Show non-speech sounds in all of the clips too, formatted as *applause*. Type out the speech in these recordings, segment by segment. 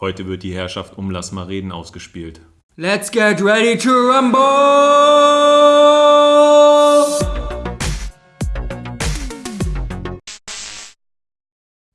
Heute wird die Herrschaft um Lass mal reden ausgespielt. Let's get ready to rumble!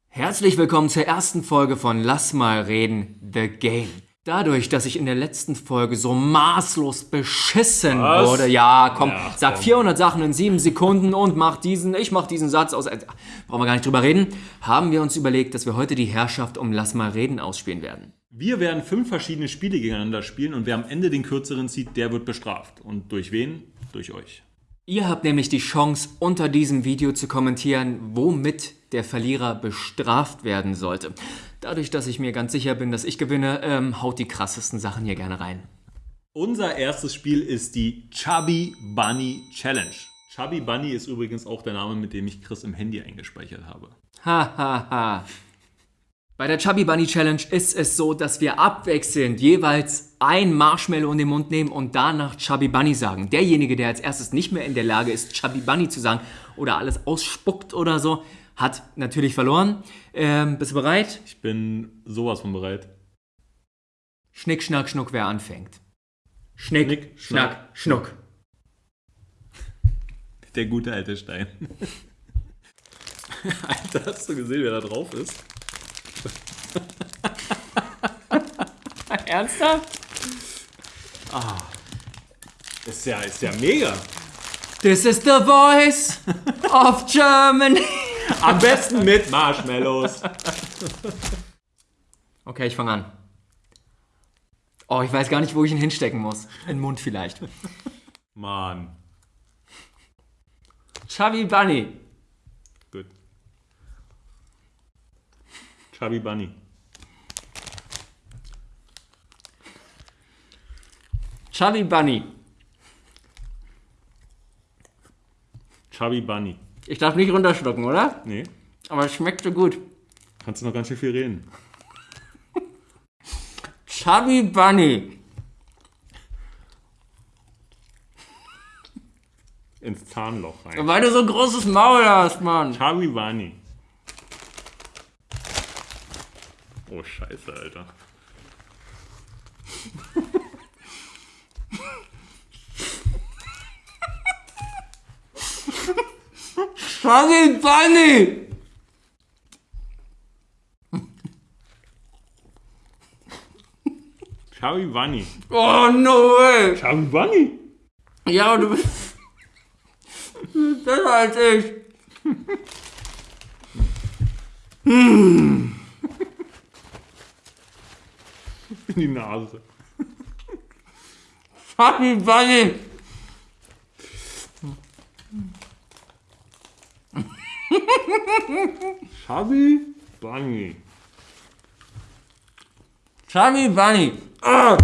Herzlich willkommen zur ersten Folge von Lass mal reden, The Game. Dadurch, dass ich in der letzten Folge so maßlos beschissen Was? wurde, ja, komm, Ja, sag komm. 400 Sachen in 7 Sekunden und mach diesen, ich mach diesen Satz aus, äh, brauchen wir gar nicht drüber reden, haben wir uns überlegt, dass wir heute die Herrschaft um Lass mal reden ausspielen werden. Wir werden fünf verschiedene Spiele gegeneinander spielen und wer am Ende den kürzeren zieht, der wird bestraft. Und durch wen? Durch euch. Ihr habt nämlich die Chance, unter diesem Video zu kommentieren, womit der Verlierer bestraft werden sollte. Dadurch, dass ich mir ganz sicher bin, dass ich gewinne, ähm, haut die krassesten Sachen hier gerne rein. Unser erstes Spiel ist die Chubby Bunny Challenge. Chubby Bunny ist übrigens auch der Name, mit dem ich Chris im Handy eingespeichert habe. Ha ha ha. Bei der Chubby Bunny Challenge ist es so, dass wir abwechselnd jeweils ein Marshmallow in den Mund nehmen und danach Chubby Bunny sagen. Derjenige, der als erstes nicht mehr in der Lage ist, Chubby Bunny zu sagen oder alles ausspuckt oder so, hat natürlich verloren. Ähm, bist du bereit? Ich bin sowas von bereit. Schnick, schnack, schnuck, wer anfängt. Schnick, Schnick, schnack, schnack, schnuck. Der gute alte Stein. *laughs* Alter, hast du gesehen, wer da drauf ist? *laughs* Ernsthaft? Ist ja, ist ja mega. This is the voice of Germany. Am besten mit Marshmallows. Okay, ich fange an. Oh, ich weiß gar nicht, wo ich ihn hinstecken muss. In den Mund vielleicht. Mann. Chubby Bunny. Gut. Chubby Bunny. Chubby Bunny. Chubby Bunny. Ich darf nicht runterschlucken, oder? Nee, Aber es schmeckt so gut. kannst du noch ganz schön viel reden. Chubby Bunny. Ins Zahnloch rein. Weil du so ein großes Maul hast, Mann. Chubby Bunny. Oh, scheiße, Alter. Bunny. Chubby Bunny. Oh, no way. Bunny? Ja, du bist besser als ich. In die Nase. Chubby Bunny. Chubby Bunny. Chubby Bunny. Oh,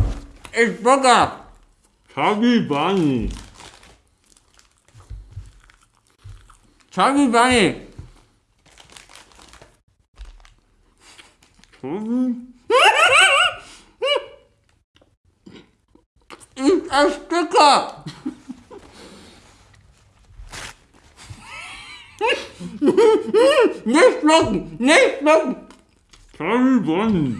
ich Zucker. Chubby Bunny. Chubby Bunny. Chubby Ich ersticke. *laughs* nicht schlucken, nicht schlucken. Chubby Bunny.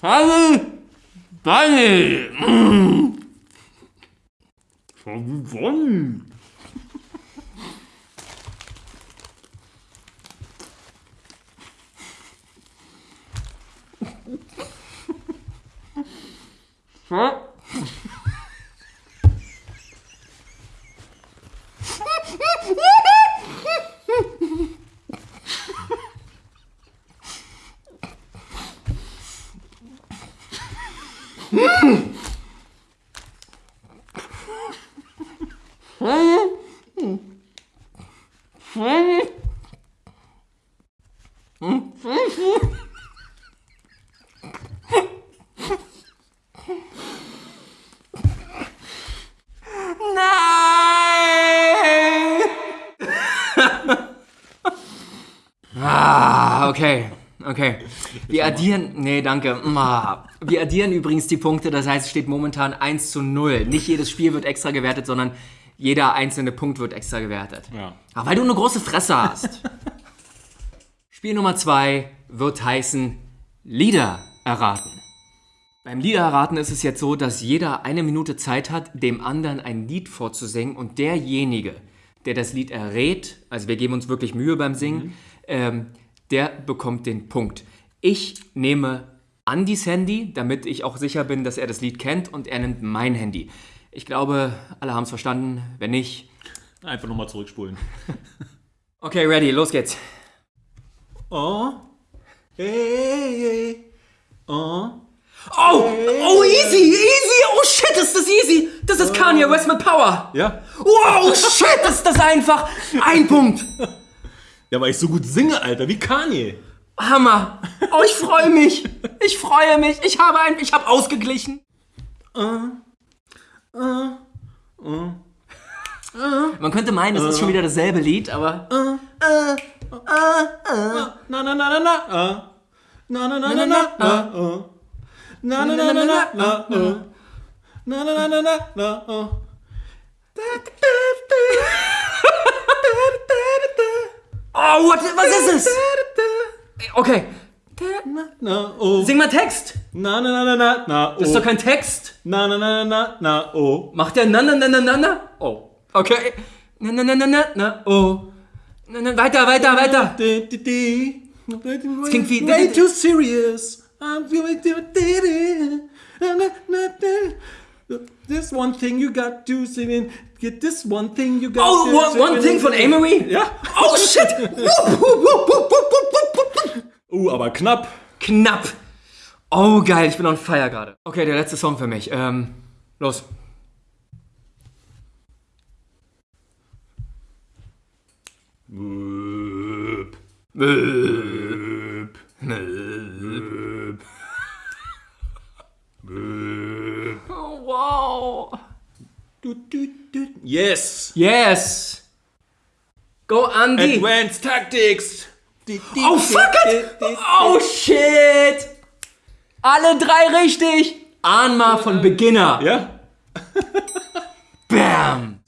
Chubby Bunny. Chubby Bunny. Nein! *laughs* ah, okay. Okay. Wir addieren. Nee, danke. Wir addieren übrigens die Punkte, das heißt, es steht momentan 1 zu 0. Nicht jedes Spiel wird extra gewertet, sondern Jeder einzelne Punkt wird extra gewertet. Ja. Aber weil du eine große Fresse hast. *laughs* Spiel Nummer zwei wird heißen Lieder erraten. Beim Lieder erraten ist es jetzt so, dass jeder eine Minute Zeit hat, dem anderen ein Lied vorzusingen und derjenige, der das Lied errät, also wir geben uns wirklich Mühe beim Singen, ähm, der bekommt den Punkt. Ich nehme Andys Handy, damit ich auch sicher bin, dass er das Lied kennt und er nimmt mein Handy. Ich glaube, alle haben es verstanden. Wenn nicht, Einfach nochmal zurückspulen. okay, ready, los geht's. Oh. Hey, hey. Oh. Oh, oh, easy, easy, oh shit, ist das easy. Das ist Kanye West mit Power. Ja. Wow, shit, ist das einfach. Ein Punkt. Ja, weil ich so gut singe, Alter, wie Kanye. Hammer. Oh, ich freue mich. Ich freue mich. Ich habe ein, ich habe ausgeglichen. Man könnte meinen, es ist schon wieder dasselbe Lied, aber Na, na, na, na, na. ah. Na, na, na, na, na. ah, oh. Na, na, na, na, na. na, oh. Na, na, na, na, na. na, oh. oh, what, was ist es? Okay, Na, oh. sing mal Text. Na, na, na, na, na, na, Das ist oh. doch kein Text. Na, na, na, na, na, na, oh. Macht der na na na na na na? Oh, okay. Na na na na na na oh. Na, na, weiter, weiter, weiter. Das klingt wie- Way too serious. I'm na, na. This one thing you got to sing in. Get this one thing you got Oh, to one, one thing von Amory? Ja. Oh shit! *laughs* Uh, aber knapp. Knapp. Oh geil, ich bin on fire gerade. Okay, der letzte Song für mich. Ähm, los. Möp. Möp. Möp. Möp. Oh, wow. Du, du, du. Yes. Yes. Go Andy. Advanced Tactics. Oh fuck it. Oh shit. Alle drei richtig. Anma von Beginner. Ja. Bam.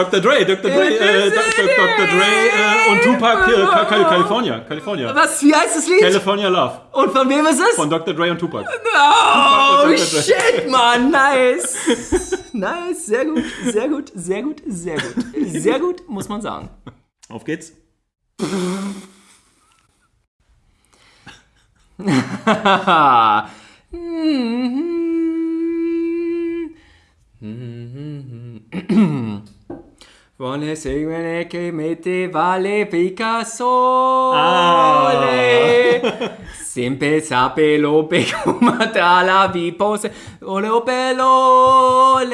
Dr. Dre, Dr. Dre, äh, Dr. Dr. Dre äh, und Tupac, äh, Ka- Ka- California, California. Was, wie heißt das Lied? California Love Und von wem ist es? von Dr. Dre und Tupac. Oh, Dr. Dre. shit, Mann, nice. *laughs* Nice, sehr gut, sehr gut, sehr gut, sehr gut. Sehr gut, muss man sagen. Auf geht's. *laughs* *laughs* *clears throat* *clears throat* *clears throat* Vuole seguire che mette vale Picasso Ah. Sempre sapelo pe come la vi pose Ole opelole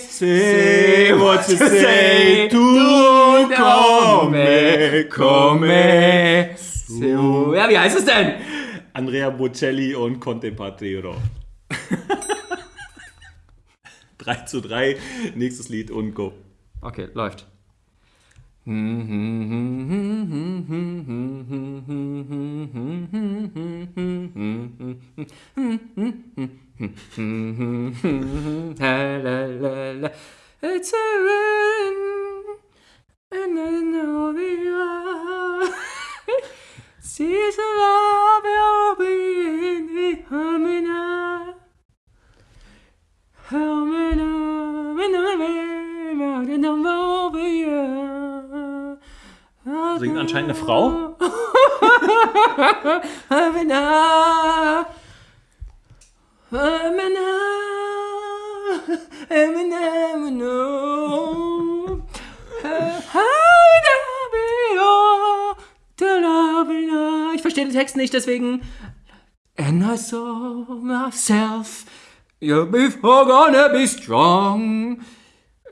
Say what you say, tu come, come So, ja, wie heißt es denn? Andrea Bocelli und Conte Patero. 3 *laughs* zu 3, nächstes Lied und go. Okay, läuft. It's a rain and I know we are. Sees a love you'll be in the harmony. Singt anscheinend eine Frau. Ich verstehe den Text nicht, deswegen. And I saw myself. You're before gonna be strong.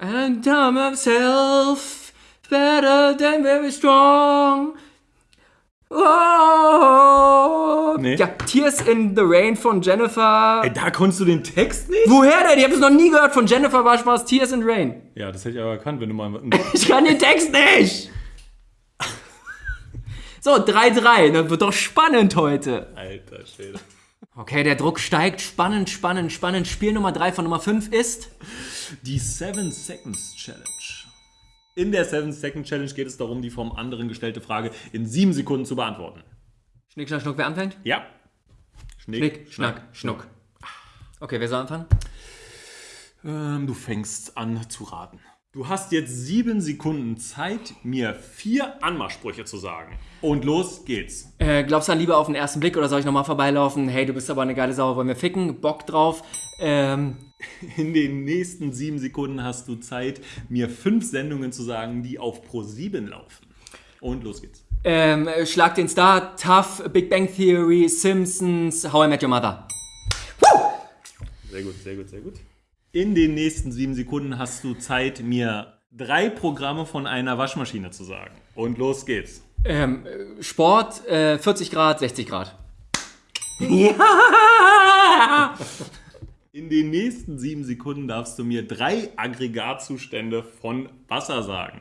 And tell myself better than very strong. Oh. Nee. Ja, Tears in the Rain von Jennifer. Ey, da konntest du den Text nicht? Woher denn? Ich habe es noch nie gehört. Von Jennifer war Spaß Tears in Rain. Ja, das hätte ich aber erkannt, wenn du mal. *laughs* Ich kann den Text nicht. So, 3-3. Das wird doch spannend heute. Alter Schwede. Okay, der Druck steigt. Spannend, spannend, spannend. Spiel Nummer 3 von Nummer 5 ist. Die 7 Seconds Challenge. In der 7 Second Challenge geht es darum, die vom anderen gestellte Frage in 7 Sekunden zu beantworten. Schnick, schnack, schnuck. Wer anfängt? Ja. Schnick, schnack, schnuck. Okay, wer soll anfangen? Ähm, du fängst an zu raten. Du hast jetzt 7 Sekunden Zeit, mir vier Anmachsprüche zu sagen. Und los geht's. Äh, glaubst du an Liebe auf den ersten Blick oder soll ich nochmal vorbeilaufen? Hey, du bist aber eine geile Sau, wollen wir ficken? Bock drauf. Ähm, *laughs* In den nächsten 7 Sekunden hast du Zeit, mir 5 Sendungen zu sagen, die auf Pro7 laufen. Und los geht's. ähm, Schlag den Star, Tough, Big Bang Theory, Simpsons, How I Met Your Mother. Sehr gut, sehr gut, sehr gut. In den nächsten sieben Sekunden hast du Zeit, mir drei Programme von einer Waschmaschine zu sagen. Und los geht's. Ähm, äh, Sport, äh, 40 Grad, 60 Grad. Ja! In den nächsten sieben Sekunden darfst du mir drei Aggregatzustände von Wasser sagen.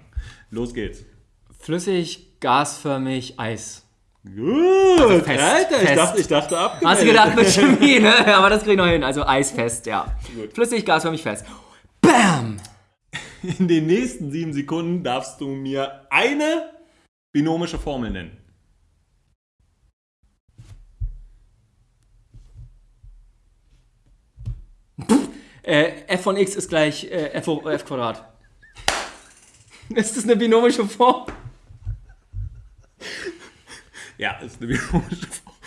Los geht's. Flüssig, gasförmig, Eis. Gut, fest, Alter, ich dachte, ich dachte ab. Hast du gedacht mit *laughs* Chemie, ne? Aber das krieg ich noch hin. Also eisfest, ja. Gut. Flüssig, gasförmig, fest. Bam! In den nächsten sieben Sekunden darfst du mir eine binomische Formel nennen. Äh, f von x ist gleich äh, f, hoch- f Quadrat. *laughs* Ist das eine binomische Form? Ja, ist eine binomische Formel.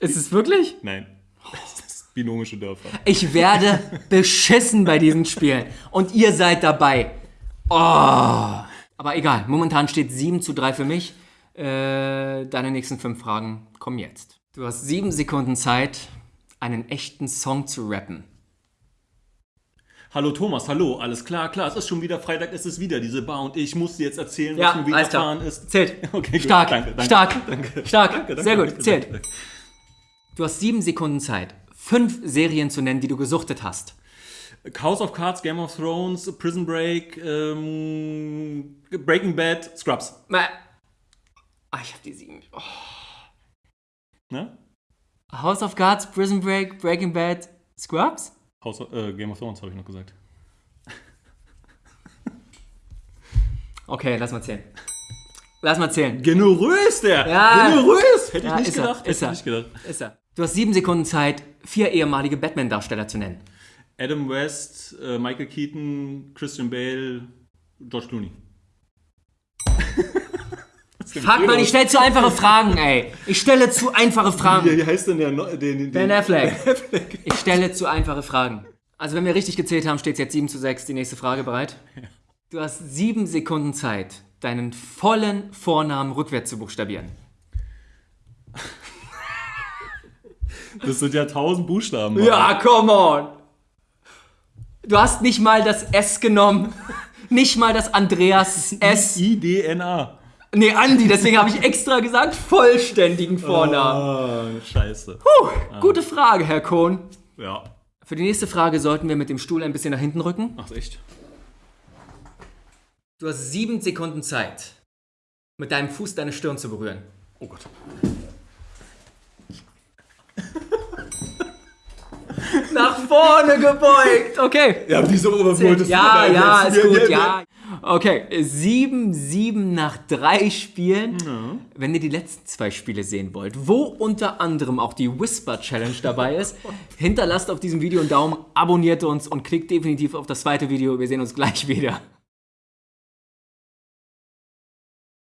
Ist es wirklich? Nein, das ist binomische Dörfer. Ich werde beschissen bei diesen Spielen. Und ihr seid dabei. Oh. Aber egal, momentan steht 7 zu 3 für mich. Äh, deine nächsten fünf Fragen kommen jetzt. Du hast sieben Sekunden Zeit, einen echten Song zu rappen. Hallo Thomas, hallo, alles klar, klar, es ist schon wieder Freitag, es ist wieder diese Bar und ich muss dir jetzt erzählen, was Ja, mir widerfahren ist. Zählt. *laughs* Okay, gut. Stark, Danke, danke, stark, *laughs* danke. stark. Danke, danke, Sehr gut, danke, zählt. danke. Du hast sieben Sekunden Zeit, fünf Serien zu nennen, die du gesuchtet hast. House of Cards, Game of Thrones, Prison Break, ähm, Breaking Bad, Scrubs. Ah, ich hab die sieben. Oh. Ne? House of Cards, Prison Break, Breaking Bad, Scrubs? House äh, Game of Thrones habe ich noch gesagt. *laughs* Okay, lass mal zählen. Lass mal zählen. Generös, der! Ja. Generös! Hätte ich Ja, nicht ist er, gedacht. ist Hätte er. ich nicht gedacht. Ist er. Du hast sieben Sekunden Zeit, vier ehemalige Batman-Darsteller zu nennen. Adam West, äh, Michael Keaton, Christian Bale, George Clooney. *laughs* Fuck man, ich stelle zu einfache Fragen, ey. Ich stelle zu einfache Fragen. Wie heißt denn der? Neu- Den, den, Ben Affleck. Ich stelle zu einfache Fragen. Also wenn wir richtig gezählt haben, steht es jetzt 7 zu 6. Die nächste Frage bereit? Du hast sieben Sekunden Zeit, deinen vollen Vornamen rückwärts zu buchstabieren. Das sind ja tausend Buchstaben. Mann. Ja, come on. Du hast nicht mal das S genommen. Nicht mal das Andreas S. I-D-N-A. Nee, Andi, deswegen habe ich extra gesagt, vollständigen Vornamen. Ah, scheiße. Puh, gute Frage, Herr Kohn. Ja. Für die nächste Frage sollten wir mit dem Stuhl ein bisschen nach hinten rücken. Ach, echt? Du hast sieben Sekunden Zeit, mit deinem Fuß deine Stirn zu berühren. Oh Gott. Nach vorne gebeugt. Okay. Ja, wieso wolltest Ja, du denn ja, jetzt ist gut, mir- ja. Okay, 7, 7 nach drei Spielen. Wenn ihr die letzten zwei Spiele sehen wollt, wo unter anderem auch die Whisper Challenge dabei ist, *laughs* hinterlasst auf diesem Video einen Daumen, abonniert uns und klickt definitiv auf das zweite Video. Wir sehen uns gleich wieder.